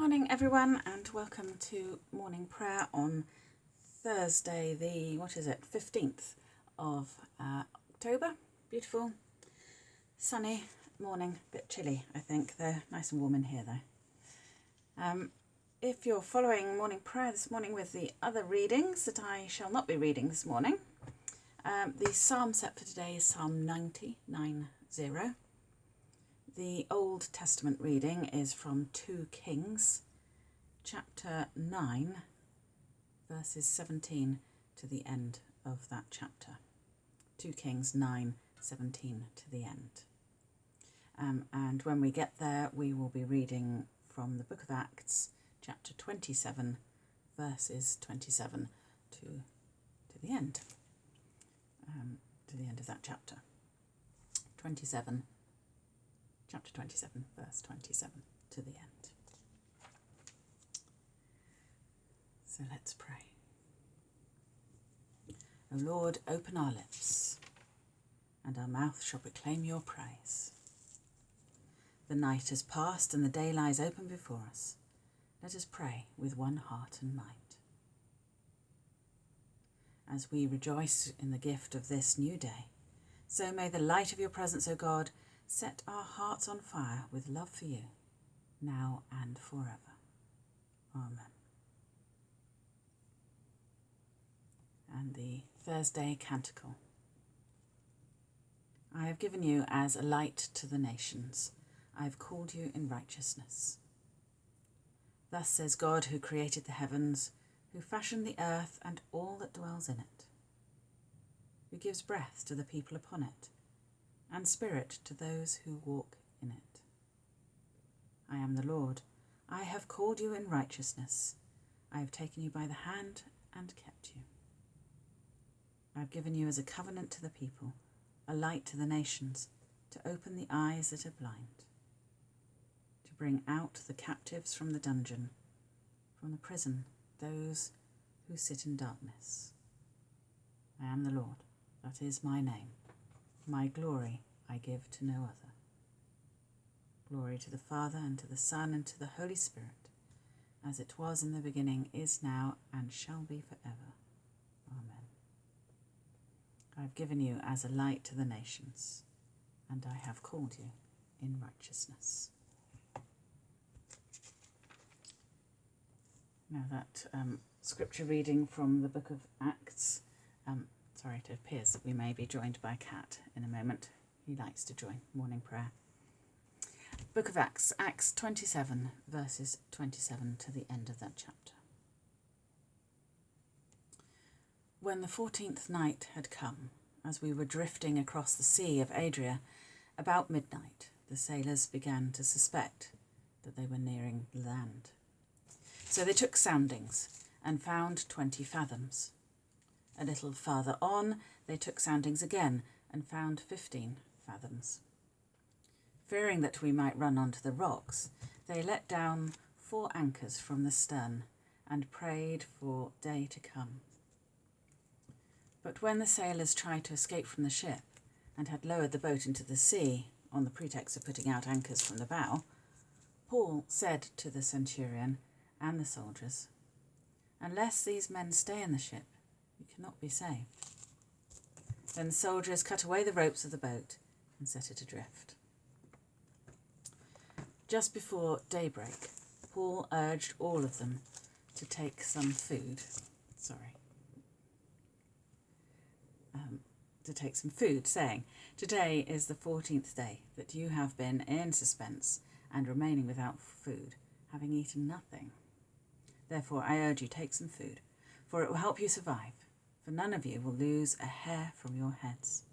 morning, everyone, and welcome to morning prayer on Thursday, the what is it, 15th of uh, October. Beautiful, sunny morning, bit chilly, I think. They're nice and warm in here, though. Um, if you're following morning prayer this morning with the other readings that I shall not be reading this morning, um, the psalm set for today is Psalm 90, 90. The Old Testament reading is from 2 Kings, chapter 9, verses 17 to the end of that chapter. 2 Kings 9, 17 to the end. Um, and when we get there, we will be reading from the book of Acts, chapter 27, verses 27 to, to the end, um, to the end of that chapter. 27 chapter 27, verse 27 to the end. So let's pray. O Lord, open our lips, and our mouth shall proclaim your praise. The night has passed, and the day lies open before us. Let us pray with one heart and mind. As we rejoice in the gift of this new day, so may the light of your presence, O God, set our hearts on fire with love for you, now and forever. Amen. And the Thursday Canticle. I have given you as a light to the nations. I have called you in righteousness. Thus says God, who created the heavens, who fashioned the earth and all that dwells in it, who gives breath to the people upon it and spirit to those who walk in it. I am the Lord. I have called you in righteousness. I have taken you by the hand and kept you. I have given you as a covenant to the people, a light to the nations, to open the eyes that are blind, to bring out the captives from the dungeon, from the prison, those who sit in darkness. I am the Lord, that is my name. My glory I give to no other. Glory to the Father, and to the Son, and to the Holy Spirit, as it was in the beginning, is now, and shall be forever. Amen. I have given you as a light to the nations, and I have called you in righteousness. Now that um, scripture reading from the book of Acts um, Sorry, it appears that we may be joined by cat in a moment. He likes to join morning prayer. Book of Acts, Acts 27, verses 27 to the end of that chapter. When the fourteenth night had come, as we were drifting across the sea of Adria, about midnight, the sailors began to suspect that they were nearing land. So they took soundings and found twenty fathoms. A little farther on, they took soundings again and found 15 fathoms. Fearing that we might run onto the rocks, they let down four anchors from the stern and prayed for day to come. But when the sailors tried to escape from the ship and had lowered the boat into the sea on the pretext of putting out anchors from the bow, Paul said to the centurion and the soldiers, Unless these men stay in the ship, cannot be saved. Then the soldiers cut away the ropes of the boat and set it adrift. Just before daybreak, Paul urged all of them to take some food. Sorry. Um, to take some food, saying, Today is the fourteenth day that you have been in suspense and remaining without food, having eaten nothing. Therefore, I urge you, take some food, for it will help you survive for none of you will lose a hair from your heads.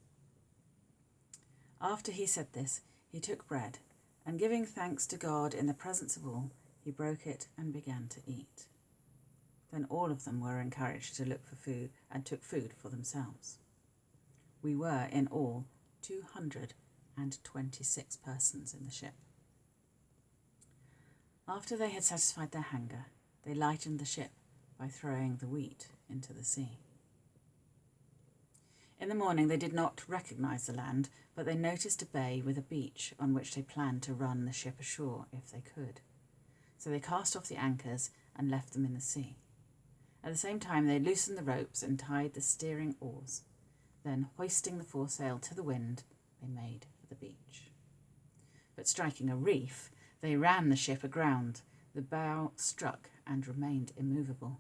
After he said this, he took bread, and giving thanks to God in the presence of all, he broke it and began to eat. Then all of them were encouraged to look for food and took food for themselves. We were in all 226 persons in the ship. After they had satisfied their hunger, they lightened the ship by throwing the wheat into the sea. In the morning they did not recognize the land, but they noticed a bay with a beach on which they planned to run the ship ashore if they could. So they cast off the anchors and left them in the sea. At the same time, they loosened the ropes and tied the steering oars. Then, hoisting the foresail to the wind, they made for the beach. But striking a reef, they ran the ship aground. The bow struck and remained immovable,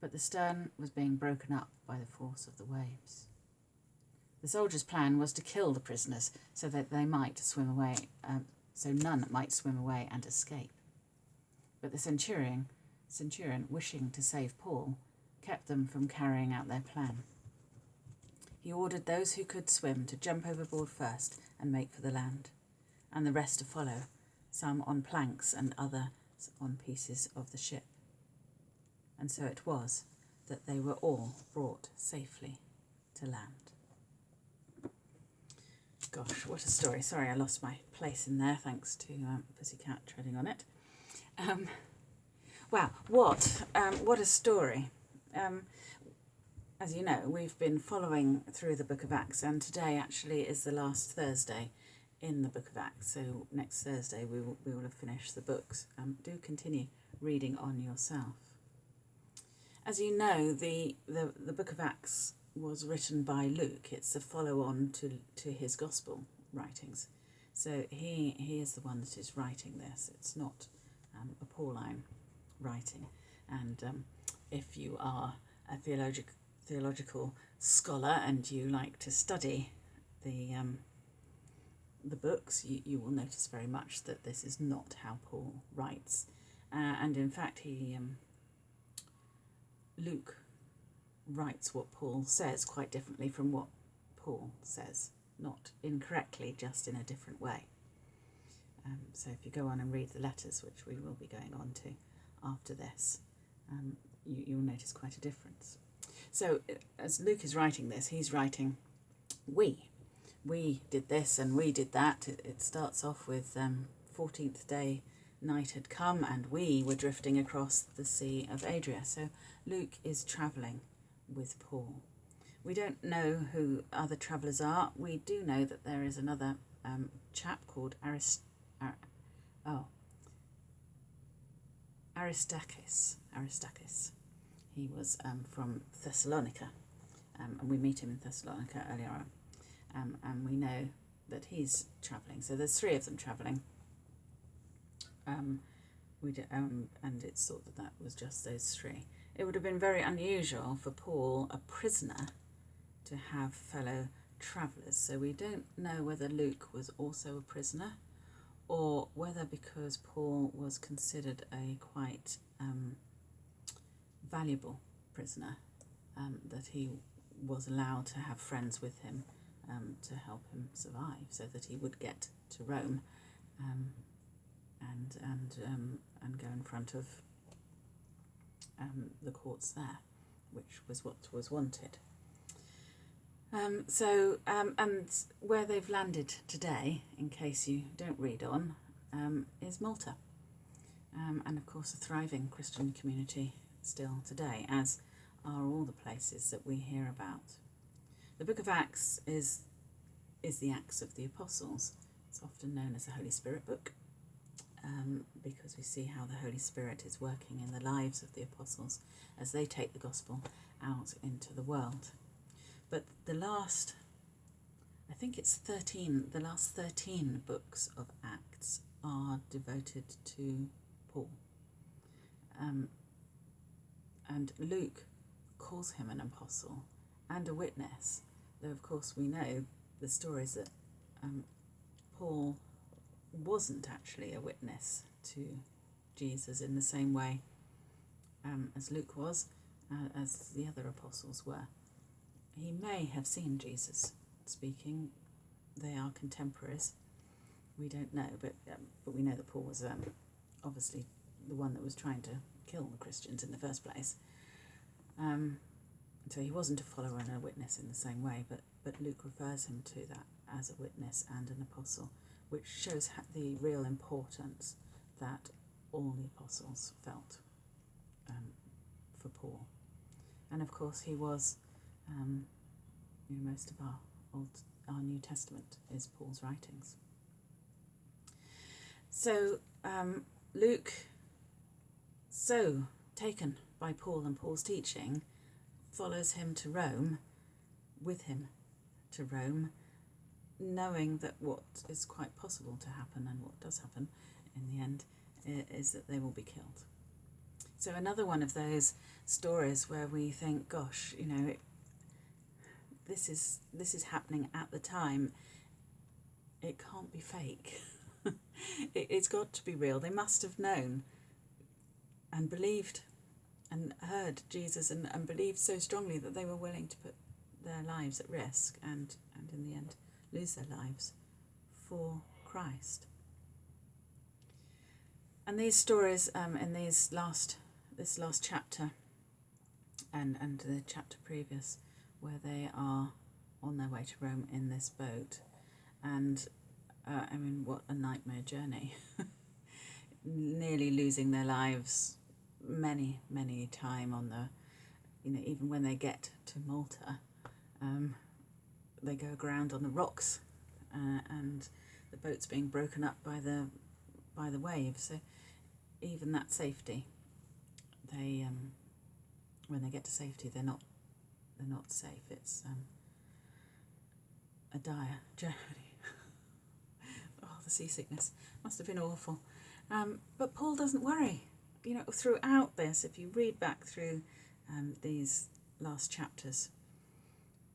but the stern was being broken up by the force of the waves. The soldiers' plan was to kill the prisoners so that they might swim away, um, so none might swim away and escape. But the centurion, centurion, wishing to save Paul, kept them from carrying out their plan. He ordered those who could swim to jump overboard first and make for the land, and the rest to follow, some on planks and others on pieces of the ship. And so it was that they were all brought safely to land. Gosh, what a story. Sorry, I lost my place in there thanks to um, Pussycat treading on it. Um, wow, what, um, what a story. Um, as you know, we've been following through the Book of Acts, and today actually is the last Thursday in the Book of Acts. So next Thursday we will, we will have finished the books. Um, do continue reading on yourself. As you know, the, the, the Book of Acts was written by Luke. It's a follow-on to, to his Gospel writings. So he, he is the one that is writing this. It's not um, a Pauline writing. And um, if you are a theologic, theological scholar and you like to study the um, the books, you, you will notice very much that this is not how Paul writes. Uh, and in fact, he um, Luke writes what Paul says quite differently from what Paul says, not incorrectly, just in a different way. Um, so if you go on and read the letters, which we will be going on to after this, um, you, you'll notice quite a difference. So as Luke is writing this, he's writing we. We did this and we did that. It, it starts off with um, 14th day night had come and we were drifting across the Sea of Adria. So Luke is travelling with Paul. We don't know who other travellers are. We do know that there is another um, chap called Arist Ar oh, Aristarchus. Aristarchus. He was um, from Thessalonica, um, and we meet him in Thessalonica earlier on. Um, and we know that he's travelling. So there's three of them travelling. Um, we um, and it's thought that that was just those three. It would have been very unusual for Paul, a prisoner, to have fellow travellers. So we don't know whether Luke was also a prisoner or whether because Paul was considered a quite um, valuable prisoner um, that he was allowed to have friends with him um, to help him survive so that he would get to Rome um, and, and, um, and go in front of um, the courts there, which was what was wanted. Um, so, um, and where they've landed today, in case you don't read on, um, is Malta. Um, and of course, a thriving Christian community still today, as are all the places that we hear about. The book of Acts is, is the Acts of the Apostles. It's often known as the Holy Spirit book um, because we see how the Holy Spirit is working in the lives of the apostles as they take the gospel out into the world. But the last, I think it's 13, the last 13 books of Acts are devoted to Paul. Um, and Luke calls him an apostle and a witness, though of course we know the stories that um, Paul wasn't actually a witness to Jesus in the same way um, as Luke was, uh, as the other apostles were. He may have seen Jesus speaking. They are contemporaries. We don't know, but um, but we know that Paul was um, obviously the one that was trying to kill the Christians in the first place. Um, so he wasn't a follower and a witness in the same way, but, but Luke refers him to that as a witness and an apostle which shows the real importance that all the apostles felt um, for Paul. And of course, he was, um, you know, most of our Old, our New Testament is Paul's writings. So um, Luke so taken by Paul and Paul's teaching, follows him to Rome, with him to Rome, knowing that what is quite possible to happen and what does happen in the end is that they will be killed. So another one of those stories where we think, gosh, you know, it, this is this is happening at the time. It can't be fake. it, it's got to be real. They must have known and believed and heard Jesus and, and believed so strongly that they were willing to put their lives at risk and, and in the end lose their lives for Christ. And these stories um, in these last this last chapter and, and the chapter previous where they are on their way to Rome in this boat and uh, I mean what a nightmare journey nearly losing their lives many many time on the you know even when they get to Malta um, they go aground on the rocks uh, and the boat's being broken up by the by the waves. So even that safety they um, when they get to safety they're not they're not safe. It's um, a dire journey. Oh the seasickness. Must have been awful. Um, but Paul doesn't worry. You know throughout this if you read back through um, these last chapters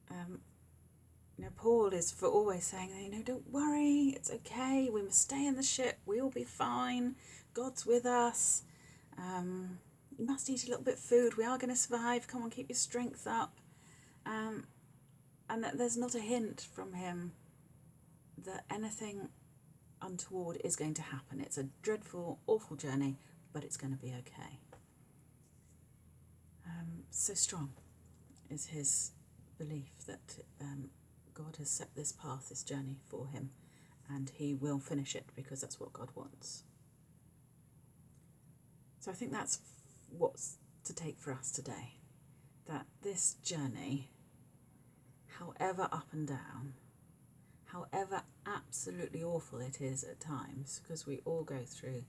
um, you know, Paul is for always saying, you know, don't worry, it's okay. We must stay in the ship. We'll be fine. God's with us. Um, you must eat a little bit of food. We are going to survive. Come on, keep your strength up. Um, and that there's not a hint from him that anything untoward is going to happen. It's a dreadful, awful journey, but it's going to be okay. Um, so strong is his belief that um, God has set this path, this journey for him, and he will finish it because that's what God wants. So I think that's what's to take for us today. That this journey, however up and down, however absolutely awful it is at times, because we all go through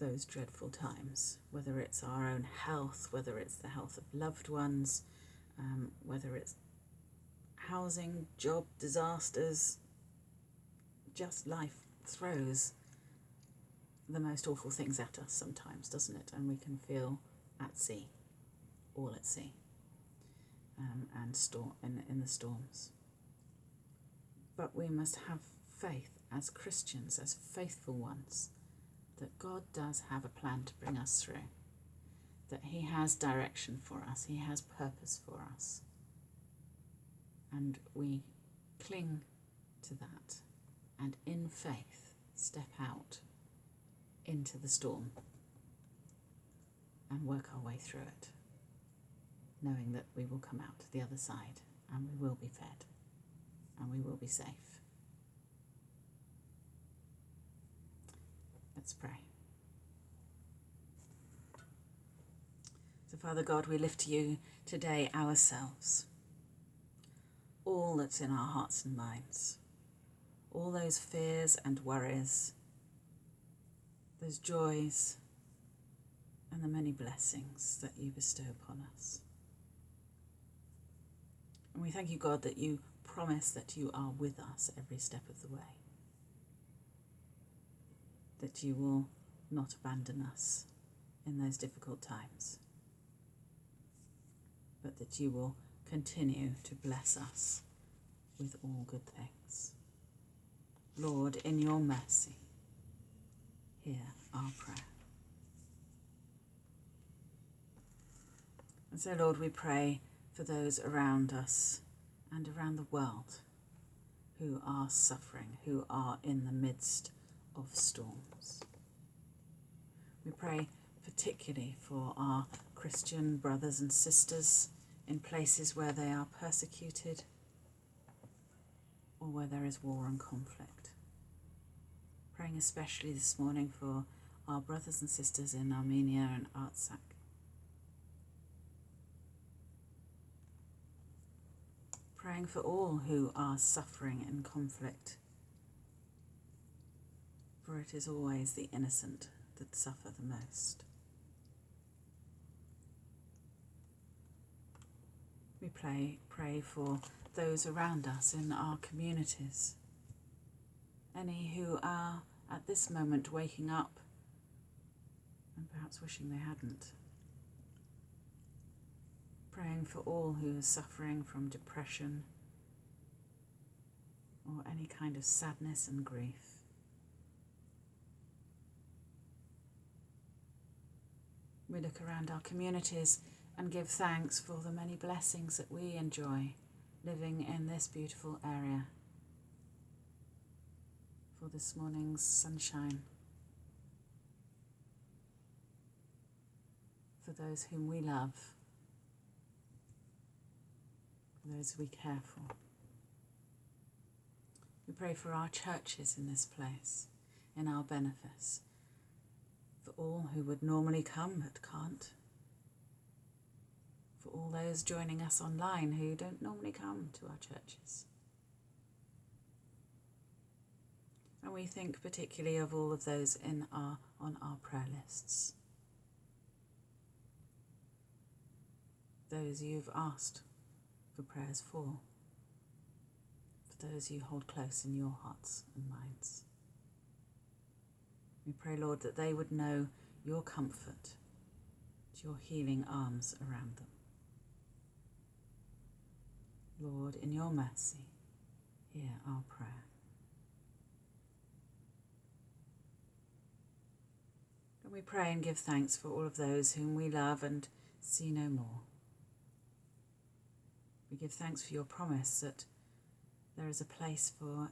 those dreadful times, whether it's our own health, whether it's the health of loved ones, um, whether it's housing, job disasters, just life throws the most awful things at us sometimes, doesn't it? And we can feel at sea, all at sea, um, and storm in, in the storms. But we must have faith as Christians, as faithful ones, that God does have a plan to bring us through that He has direction for us, He has purpose for us. And we cling to that and in faith step out into the storm and work our way through it, knowing that we will come out the other side and we will be fed and we will be safe. Let's pray. So, Father God, we lift to you today ourselves, all that's in our hearts and minds, all those fears and worries, those joys, and the many blessings that you bestow upon us. And we thank you, God, that you promise that you are with us every step of the way, that you will not abandon us in those difficult times but that you will continue to bless us with all good things. Lord, in your mercy, hear our prayer. And so, Lord, we pray for those around us and around the world who are suffering, who are in the midst of storms. We pray particularly for our Christian brothers and sisters in places where they are persecuted or where there is war and conflict. Praying especially this morning for our brothers and sisters in Armenia and Artsakh. Praying for all who are suffering in conflict, for it is always the innocent that suffer the most. We pray, pray for those around us in our communities, any who are at this moment waking up and perhaps wishing they hadn't. Praying for all who are suffering from depression or any kind of sadness and grief. We look around our communities and give thanks for the many blessings that we enjoy living in this beautiful area. For this morning's sunshine. For those whom we love. For those we care for. We pray for our churches in this place, in our benefice, for all who would normally come but can't for all those joining us online who don't normally come to our churches. And we think particularly of all of those in our, on our prayer lists. Those you've asked for prayers for, for those you hold close in your hearts and minds. We pray, Lord, that they would know your comfort, your healing arms around them. Lord, in your mercy, hear our prayer. And we pray and give thanks for all of those whom we love and see no more. We give thanks for your promise that there is a place for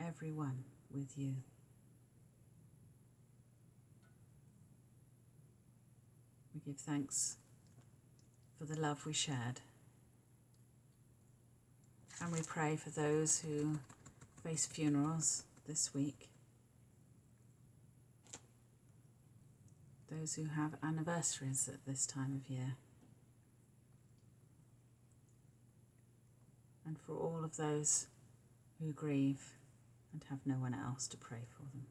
everyone with you. We give thanks for the love we shared and we pray for those who face funerals this week, those who have anniversaries at this time of year, and for all of those who grieve and have no one else to pray for them.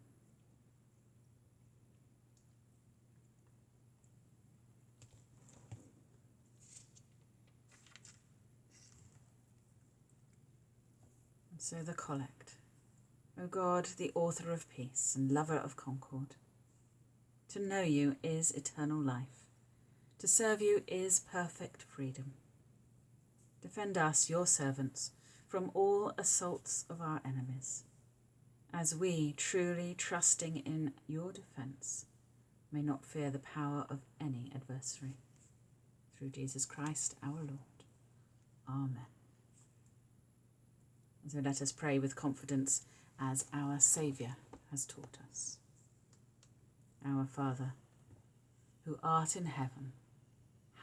So the collect. O God, the author of peace and lover of concord, to know you is eternal life. To serve you is perfect freedom. Defend us, your servants, from all assaults of our enemies, as we, truly trusting in your defence, may not fear the power of any adversary. Through Jesus Christ our Lord. Amen. So let us pray with confidence as our Saviour has taught us. Our Father, who art in heaven,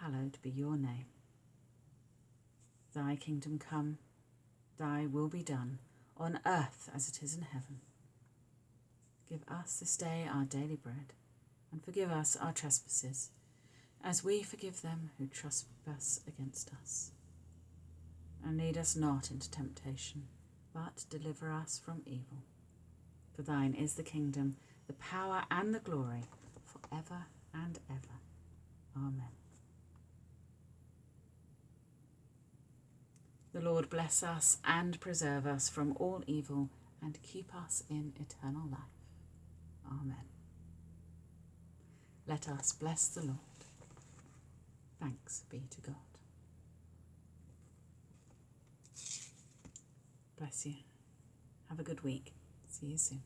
hallowed be your name. Thy kingdom come, thy will be done, on earth as it is in heaven. Give us this day our daily bread, and forgive us our trespasses, as we forgive them who trespass against us and lead us not into temptation, but deliver us from evil. For thine is the kingdom, the power, and the glory, for ever and ever. Amen. The Lord bless us and preserve us from all evil and keep us in eternal life. Amen. Let us bless the Lord. Thanks be to God. Bless you. Have a good week. See you soon.